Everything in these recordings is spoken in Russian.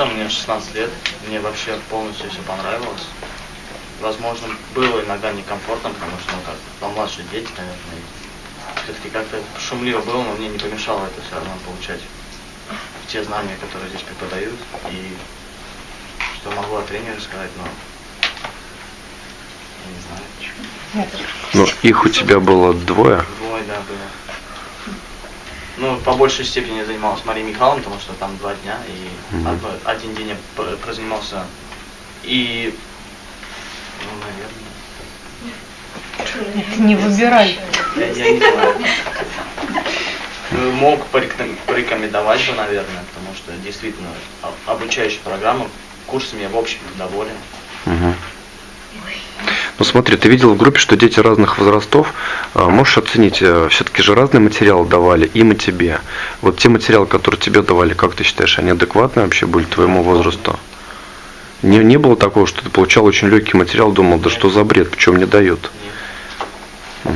Там мне 16 лет, мне вообще полностью все понравилось. Возможно, было иногда некомфортно, потому что, ну, как, помладше дети, наверное, все-таки как-то шумливо было, но мне не помешало это все равно получать те знания, которые здесь преподают, и что могу о тренере сказать, но я не знаю. Ну, их у тебя было двое. Двое, да, было. Ну, по большей степени я занимался Марией Михайловной, потому что там два дня, и Мгм. одно- один день я пр- прозанимался. И, ну, наверное, Не выбирай. я, я не знаю. Мог пореком- порекомендовать бы, наверное, потому что действительно о- обучающая программа, курсами я в общем доволен. Мгм. Ну смотри, ты видел в группе, что дети разных возрастов. А, Можешь оценить, все-таки же разные материалы давали им и тебе. Вот те материалы, которые тебе давали, как ты считаешь, они адекватные вообще были твоему возрасту? Не, не было такого, что ты получал очень легкий материал, думал, да что за бред, почему мне дают? По-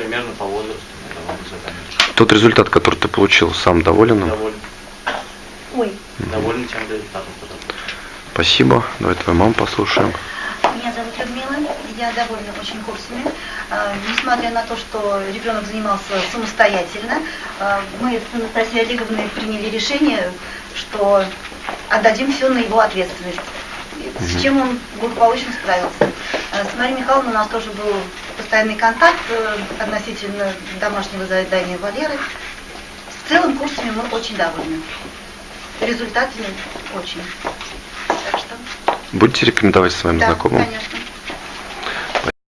примерно по возрасту. Тот результат, который ты получил, сам доволен им? Доволен, Ой. доволен тем результатом. Спасибо. Давай твою маму послушаем. Я довольна очень курсами. А, Несмотря на то, что ребенок занимался самостоятельно, а, мы с Анастасией Олеговной приняли решение, что отдадим все на его ответственность. С чем он благополучно справился. А, С Марией Михайловной у нас тоже был постоянный контакт э, относительно домашнего задания Валеры. В целом курсами мы очень довольны. Результатами очень. Так что, Будете рекомендовать своим да, знакомым? конечно.